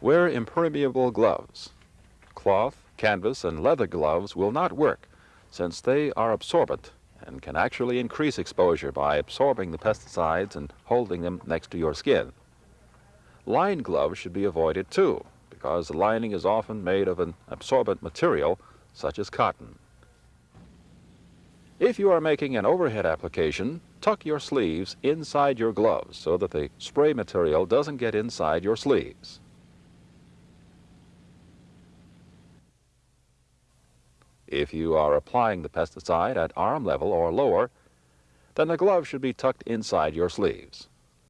Wear impermeable gloves. Cloth, canvas, and leather gloves will not work since they are absorbent and can actually increase exposure by absorbing the pesticides and holding them next to your skin. Lined gloves should be avoided too because the lining is often made of an absorbent material such as cotton. If you are making an overhead application, tuck your sleeves inside your gloves so that the spray material doesn't get inside your sleeves. If you are applying the pesticide at arm level or lower, then the glove should be tucked inside your sleeves.